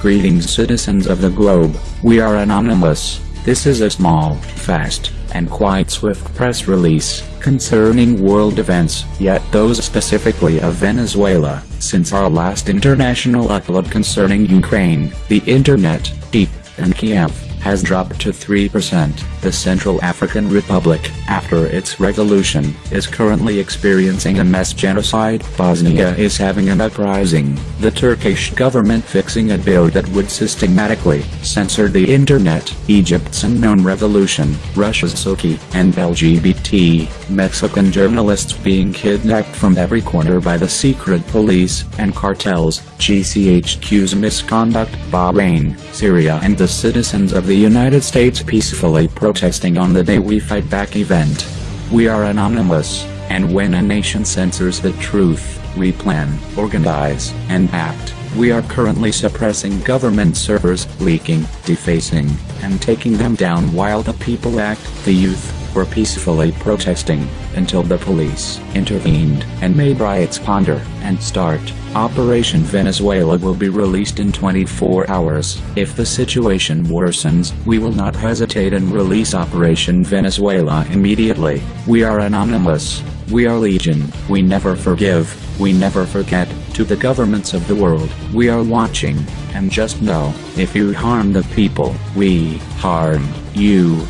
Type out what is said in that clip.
Greetings citizens of the globe, we are Anonymous. This is a small, fast, and quite swift press release concerning world events, yet those specifically of Venezuela, since our last international upload concerning Ukraine, the internet, deep, and Kiev has dropped to 3%. The Central African Republic, after its revolution, is currently experiencing a mass genocide. Bosnia is having an uprising. The Turkish government fixing a bill that would systematically censor the internet. Egypt's unknown revolution, Russia's Sochi, and LGBT, Mexican journalists being kidnapped from every corner by the secret police and cartels, GCHQ's misconduct, Bahrain, Syria and the citizens of the United States peacefully protesting on the Day We Fight Back event. We are anonymous, and when a nation censors the truth, we plan, organize, and act. We are currently suppressing government servers, leaking, defacing, and taking them down while the people act. The youth were peacefully protesting, until the police intervened and made riots ponder and start. Operation Venezuela will be released in 24 hours. If the situation worsens, we will not hesitate and release Operation Venezuela immediately. We are anonymous. We are legion. We never forgive. We never forget. To the governments of the world, we are watching. And just know, if you harm the people, we harm you.